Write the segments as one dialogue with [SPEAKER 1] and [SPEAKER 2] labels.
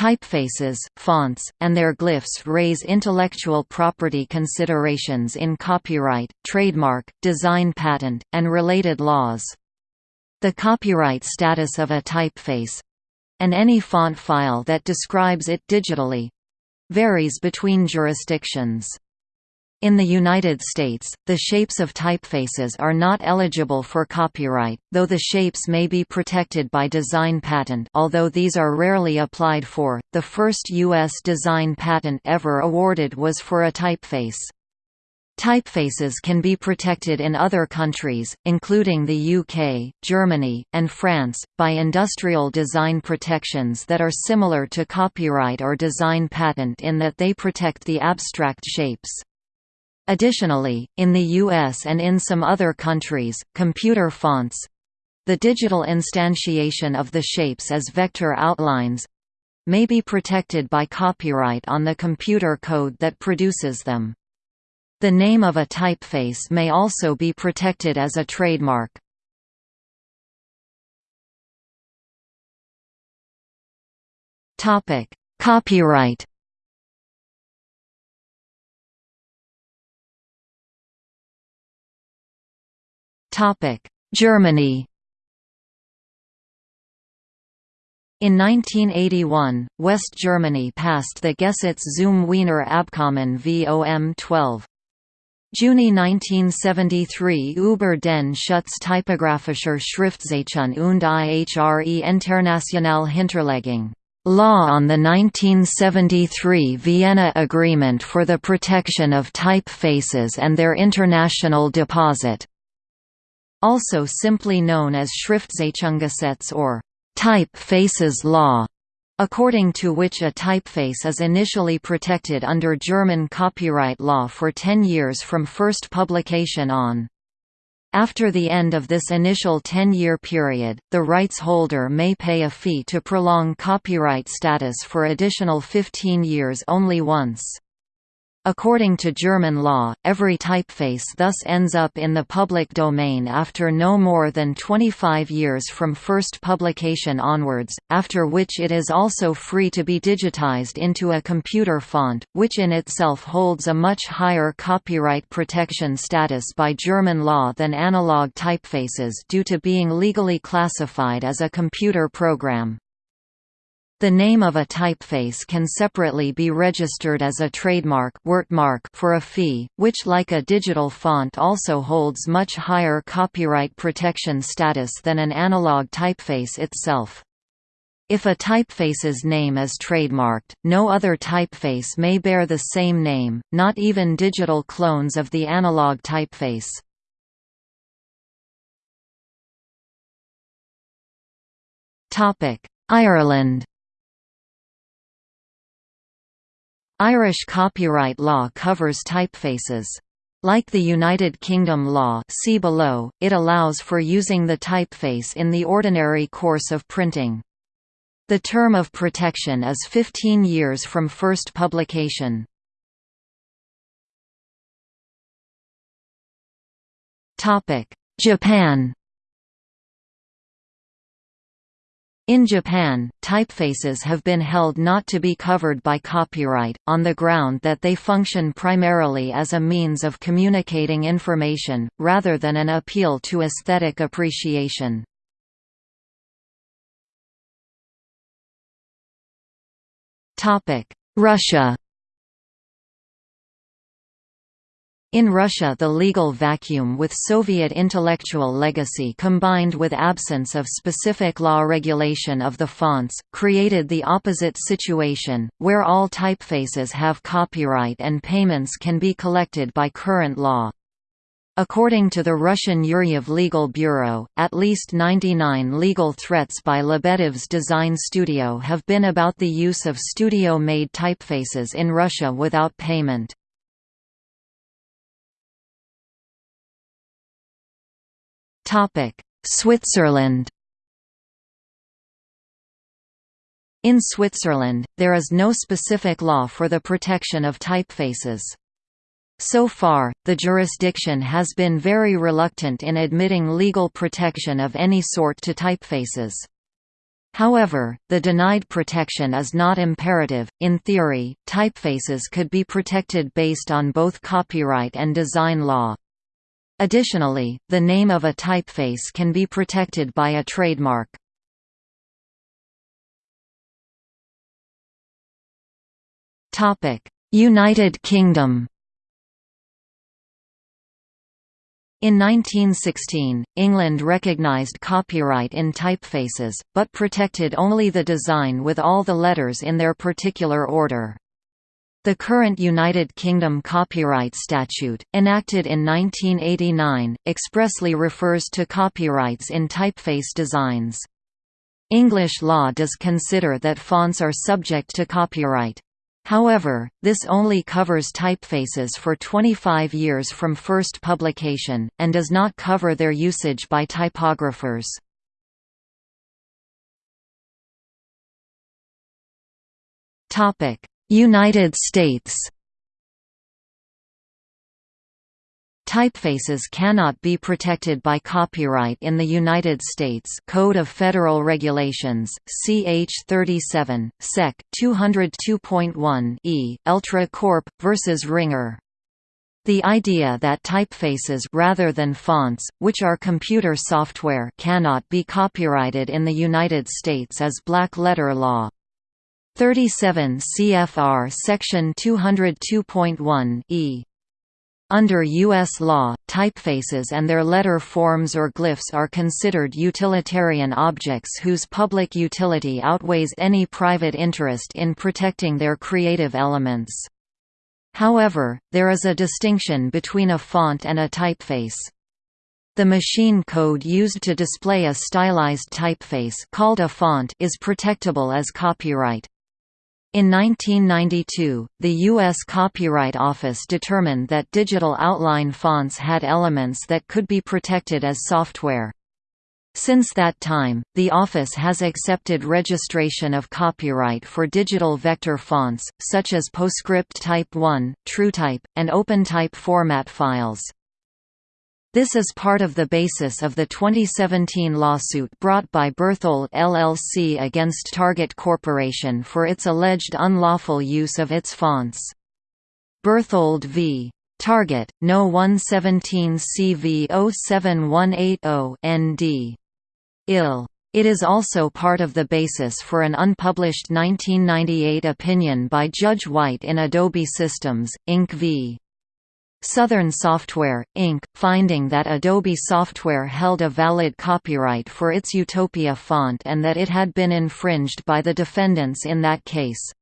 [SPEAKER 1] Typefaces, fonts, and their glyphs raise intellectual property considerations in copyright, trademark, design patent, and related laws. The copyright status of a typeface—and any font file that describes it digitally—varies between jurisdictions. In the United States, the shapes of typefaces are not eligible for copyright, though the shapes may be protected by design patent although these are rarely applied for. The first U.S. design patent ever awarded was for a typeface. Typefaces can be protected in other countries, including the UK, Germany, and France, by industrial design protections that are similar to copyright or design patent in that they protect the abstract shapes. Additionally, in the US and in some other countries, computer fonts—the digital instantiation of the shapes as vector outlines—may be protected by copyright on the computer code that produces them. The name of a typeface may also be protected as a trademark. Copyright Germany In 1981, West Germany passed the Gesetz zum Wiener Abkommen VOM 12. Juni 1973 über den Schutz typografischer Schriftzeichen und ihre internationale Hinterlegung. Law on the 1973 Vienna Agreement for the Protection of Typefaces and Their International Deposit also simply known as Schriftzeichengesetz or typefaces law, according to which a typeface is initially protected under German copyright law for 10 years from first publication on. After the end of this initial 10-year period, the rights holder may pay a fee to prolong copyright status for additional 15 years only once. According to German law, every typeface thus ends up in the public domain after no more than 25 years from first publication onwards, after which it is also free to be digitized into a computer font, which in itself holds a much higher copyright protection status by German law than analog typefaces due to being legally classified as a computer program. The name of a typeface can separately be registered as a trademark for a fee, which like a digital font also holds much higher copyright protection status than an analog typeface itself. If a typeface's name is trademarked, no other typeface may bear the same name, not even digital clones of the analog typeface. Ireland Irish copyright law covers typefaces. Like the United Kingdom law see below, it allows for using the typeface in the ordinary course of printing. The term of protection is 15 years from first publication. Japan In Japan, typefaces have been held not to be covered by copyright, on the ground that they function primarily as a means of communicating information, rather than an appeal to aesthetic appreciation. Russia In Russia the legal vacuum with Soviet intellectual legacy combined with absence of specific law regulation of the fonts, created the opposite situation, where all typefaces have copyright and payments can be collected by current law. According to the Russian Yuryev Legal Bureau, at least 99 legal threats by Lebedev's design studio have been about the use of studio-made typefaces in Russia without payment. Switzerland In Switzerland, there is no specific law for the protection of typefaces. So far, the jurisdiction has been very reluctant in admitting legal protection of any sort to typefaces. However, the denied protection is not imperative. In theory, typefaces could be protected based on both copyright and design law. Additionally, the name of a typeface can be protected by a trademark. United Kingdom In 1916, England recognised copyright in typefaces, but protected only the design with all the letters in their particular order. The current United Kingdom Copyright Statute, enacted in 1989, expressly refers to copyrights in typeface designs. English law does consider that fonts are subject to copyright. However, this only covers typefaces for 25 years from first publication, and does not cover their usage by typographers. United States Typefaces cannot be protected by copyright in the United States Code of Federal Regulations, CH 37, Sec. 202.1 e, Eltra Corp. vs. Ringer. The idea that typefaces rather than fonts, which are computer software cannot be copyrighted in the United States is black-letter law. 37 CFR Section 202.1 e under U.S. law, typefaces and their letter forms or glyphs are considered utilitarian objects whose public utility outweighs any private interest in protecting their creative elements. However, there is a distinction between a font and a typeface. The machine code used to display a stylized typeface called a font is protectable as copyright. In 1992, the U.S. Copyright Office determined that digital outline fonts had elements that could be protected as software. Since that time, the office has accepted registration of copyright for digital vector fonts, such as PostScript Type 1, TrueType, and OpenType format files. This is part of the basis of the 2017 lawsuit brought by Berthold LLC against Target Corporation for its alleged unlawful use of its fonts. Berthold v. Target, No 117 CV 07180 ND. IL. It is also part of the basis for an unpublished 1998 opinion by Judge White in Adobe Systems, Inc. v. Southern Software, Inc., finding that Adobe Software held a valid copyright for its Utopia font and that it had been infringed by the defendants in that case.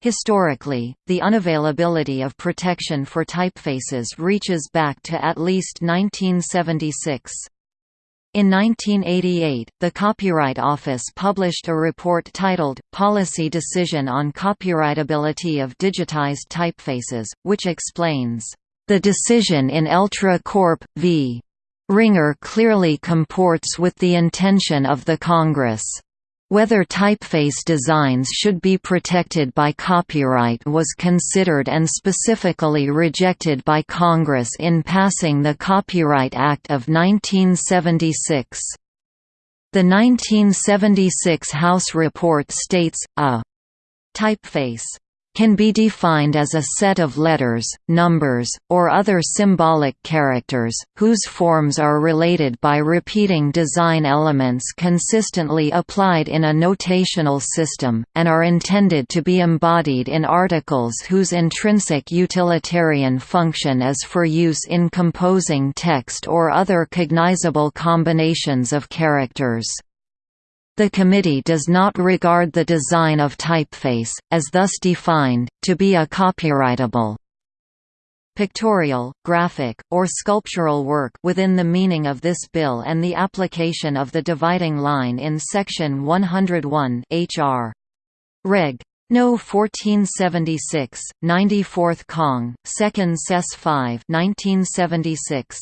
[SPEAKER 1] Historically, the unavailability of protection for typefaces reaches back to at least 1976. In 1988, the Copyright Office published a report titled, Policy Decision on Copyrightability of Digitized Typefaces, which explains, "...the decision in Eltra Corp. v. Ringer clearly comports with the intention of the Congress." Whether typeface designs should be protected by copyright was considered and specifically rejected by Congress in passing the Copyright Act of 1976. The 1976 House report states, a typeface can be defined as a set of letters, numbers, or other symbolic characters, whose forms are related by repeating design elements consistently applied in a notational system, and are intended to be embodied in articles whose intrinsic utilitarian function is for use in composing text or other cognizable combinations of characters. The committee does not regard the design of typeface, as thus defined, to be a copyrightable pictorial, graphic, or sculptural work within the meaning of this bill and the application of the dividing line in Section 101 H.R. Reg. No. 1476, 94th Cong. 2nd Sess 5 1976.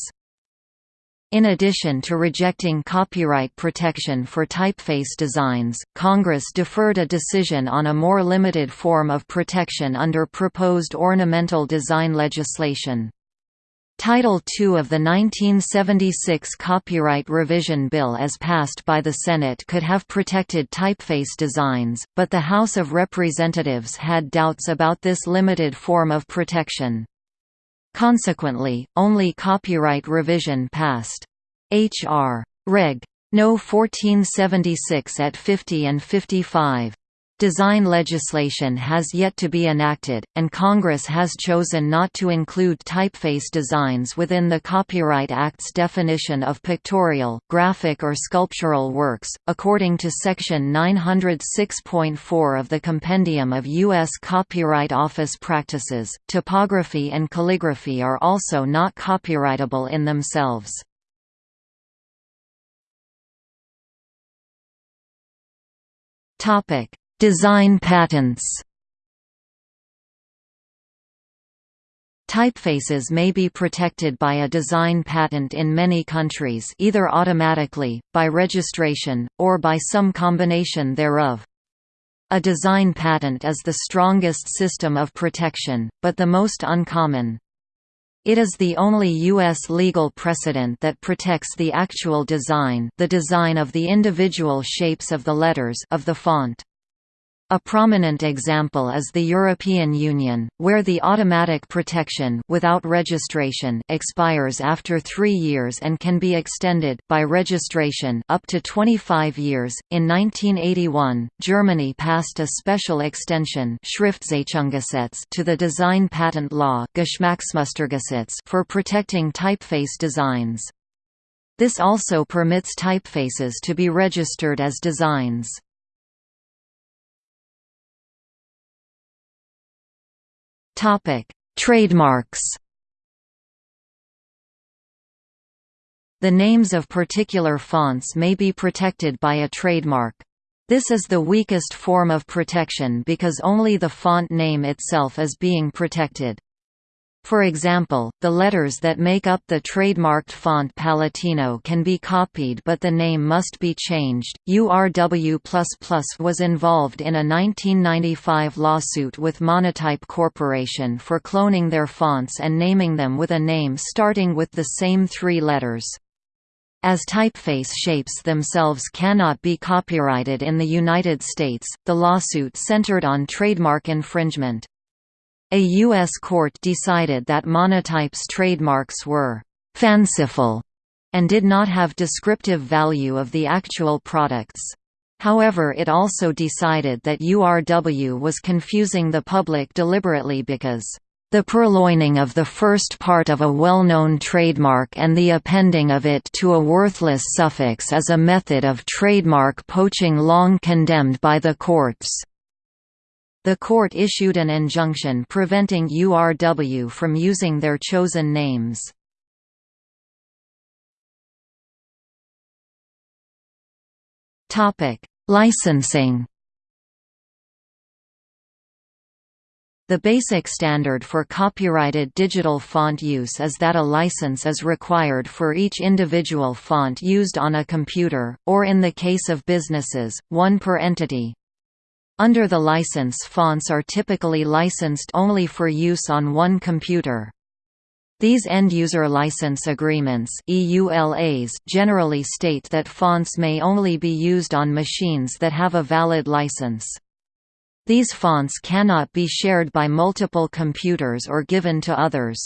[SPEAKER 1] In addition to rejecting copyright protection for typeface designs, Congress deferred a decision on a more limited form of protection under proposed ornamental design legislation. Title II of the 1976 Copyright Revision Bill as passed by the Senate could have protected typeface designs, but the House of Representatives had doubts about this limited form of protection. Consequently, only copyright revision passed. H.R. Reg. No. 1476 at 50 and 55. Design legislation has yet to be enacted, and Congress has chosen not to include typeface designs within the Copyright Act's definition of pictorial, graphic or sculptural works. According to Section 906.4 of the Compendium of U.S. Copyright Office Practices, typography and calligraphy are also not copyrightable in themselves. Topic Design patents Typefaces may be protected by a design patent in many countries either automatically, by registration, or by some combination thereof. A design patent is the strongest system of protection, but the most uncommon. It is the only U.S. legal precedent that protects the actual design the design of the individual shapes of the letters of the font. A prominent example is the European Union, where the automatic protection without registration expires after three years and can be extended by registration up to 25 years. In 1981, Germany passed a special extension to the design patent law for protecting typeface designs. This also permits typefaces to be registered as designs. Topic: Trademarks. The names of particular fonts may be protected by a trademark. This is the weakest form of protection because only the font name itself is being protected. For example, the letters that make up the trademarked font Palatino can be copied but the name must be changed. URW was involved in a 1995 lawsuit with Monotype Corporation for cloning their fonts and naming them with a name starting with the same three letters. As typeface shapes themselves cannot be copyrighted in the United States, the lawsuit centered on trademark infringement. A U.S. court decided that Monotype's trademarks were «fanciful» and did not have descriptive value of the actual products. However it also decided that URW was confusing the public deliberately because the purloining of the first part of a well-known trademark and the appending of it to a worthless suffix is a method of trademark poaching long condemned by the courts. The court issued an injunction preventing URW from using their chosen names. Licensing The basic standard for copyrighted digital font use is that a license is required for each individual font used on a computer, or in the case of businesses, one per entity. Under the license fonts are typically licensed only for use on one computer. These end-user license agreements EULAs generally state that fonts may only be used on machines that have a valid license. These fonts cannot be shared by multiple computers or given to others.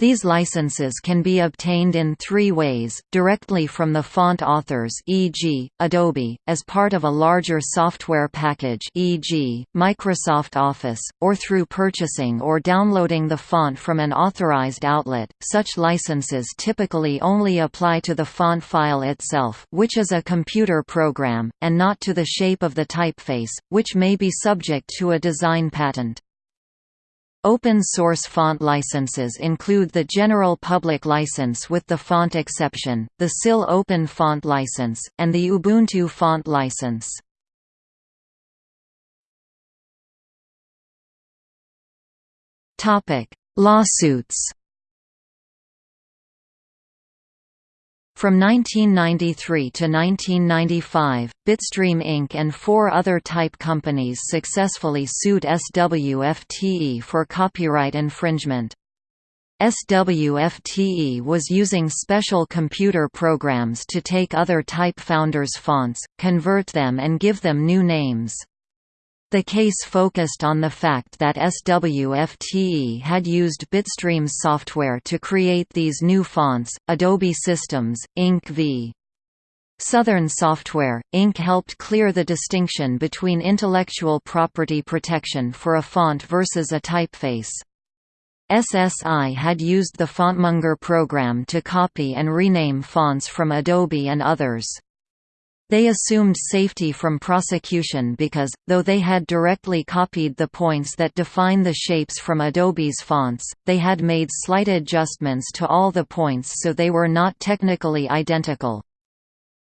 [SPEAKER 1] These licenses can be obtained in three ways, directly from the font authors e.g., Adobe, as part of a larger software package e.g., Microsoft Office, or through purchasing or downloading the font from an authorized outlet. Such licenses typically only apply to the font file itself which is a computer program, and not to the shape of the typeface, which may be subject to a design patent. Open-source font licenses include the General Public License with the font exception, the SIL Open Font License, and the Ubuntu Font License. Lawsuits From 1993 to 1995, Bitstream Inc. and four other type companies successfully sued SWFTE for copyright infringement. SWFTE was using special computer programs to take other type founders' fonts, convert them and give them new names. The case focused on the fact that SWFTE had used Bitstream's software to create these new fonts. Adobe Systems, Inc. v. Southern Software, Inc. helped clear the distinction between intellectual property protection for a font versus a typeface. SSI had used the FontMonger program to copy and rename fonts from Adobe and others. They assumed safety from prosecution because, though they had directly copied the points that define the shapes from Adobe's fonts, they had made slight adjustments to all the points so they were not technically identical.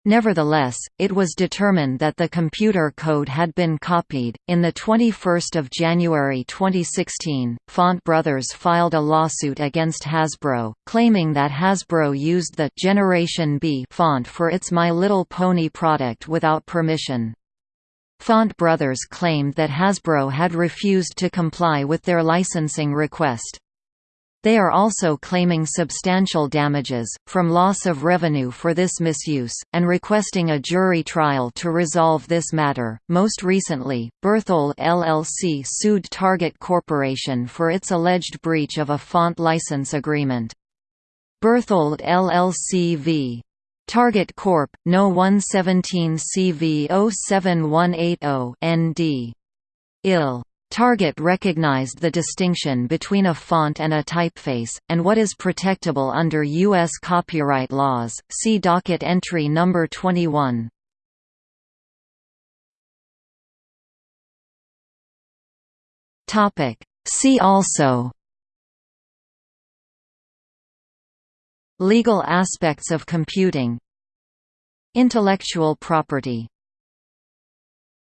[SPEAKER 1] Nevertheless, it was determined that the computer code had been copied. In the 21st of January 2016, Font Brothers filed a lawsuit against Hasbro, claiming that Hasbro used the Generation B font for its My Little Pony product without permission. Font Brothers claimed that Hasbro had refused to comply with their licensing request. They are also claiming substantial damages, from loss of revenue for this misuse, and requesting a jury trial to resolve this matter. Most recently, Berthold LLC sued Target Corporation for its alleged breach of a font license agreement. Berthold LLC v. Target Corp. No. 117 CV 07180 ND. IL. Target recognized the distinction between a font and a typeface, and what is protectable under U.S. copyright laws. See docket entry number 21. Topic. See also Legal aspects of computing Intellectual property